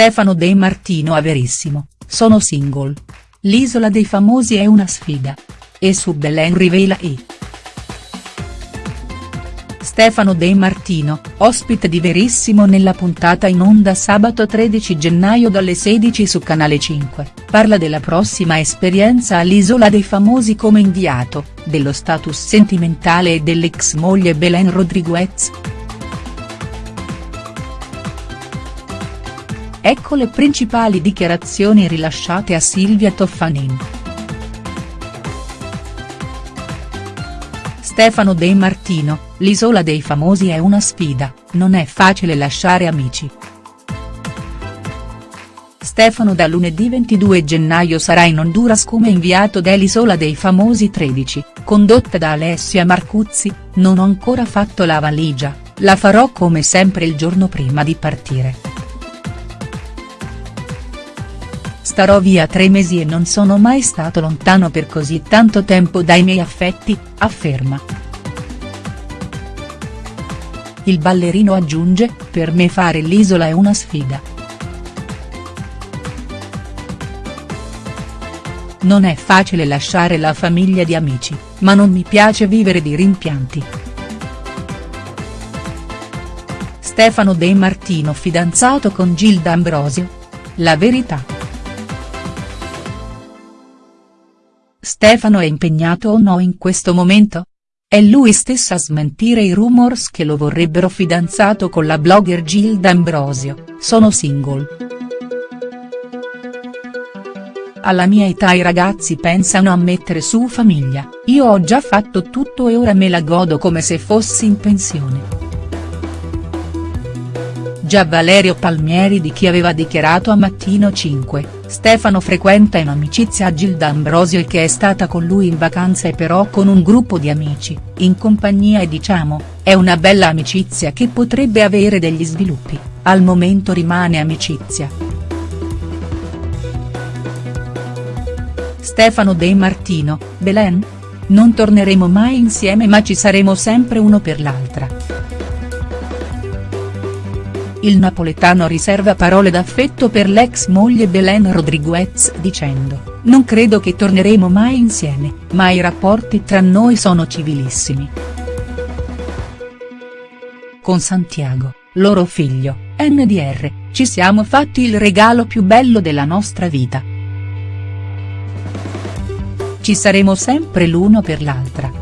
Stefano De Martino a Verissimo, sono single. L'isola dei famosi è una sfida. E su Belen rivela i. Stefano De Martino, ospite di Verissimo nella puntata in onda sabato 13 gennaio dalle 16 su Canale 5, parla della prossima esperienza all'Isola dei Famosi come inviato, dello status sentimentale e dell'ex moglie Belen Rodriguez. Ecco le principali dichiarazioni rilasciate a Silvia Toffanin. Stefano De Martino, l'isola dei famosi è una sfida, non è facile lasciare amici. Stefano da lunedì 22 gennaio sarà in Honduras come inviato dell'Isola dei Famosi 13, condotta da Alessia Marcuzzi, non ho ancora fatto la valigia, la farò come sempre il giorno prima di partire. Starò via tre mesi e non sono mai stato lontano per così tanto tempo dai miei affetti, afferma. Il ballerino aggiunge, per me fare l'isola è una sfida. Non è facile lasciare la famiglia di amici, ma non mi piace vivere di rimpianti. Stefano De Martino fidanzato con Gilda Ambrosio? La verità. Stefano è impegnato o no in questo momento? È lui stesso a smentire i rumors che lo vorrebbero fidanzato con la blogger Gilda Ambrosio, sono single. Alla mia età i ragazzi pensano a mettere su famiglia, io ho già fatto tutto e ora me la godo come se fossi in pensione. Già Valerio Palmieri di chi aveva dichiarato a Mattino 5, Stefano frequenta in amicizia Gilda Ambrosio che è stata con lui in vacanza e però con un gruppo di amici, in compagnia e diciamo, è una bella amicizia che potrebbe avere degli sviluppi, al momento rimane amicizia. Stefano De Martino, Belen? Non torneremo mai insieme ma ci saremo sempre uno per l'altra il napoletano riserva parole d'affetto per l'ex moglie Belen Rodriguez dicendo, non credo che torneremo mai insieme, ma i rapporti tra noi sono civilissimi. Con Santiago, loro figlio, NDR, ci siamo fatti il regalo più bello della nostra vita. Ci saremo sempre l'uno per l'altra.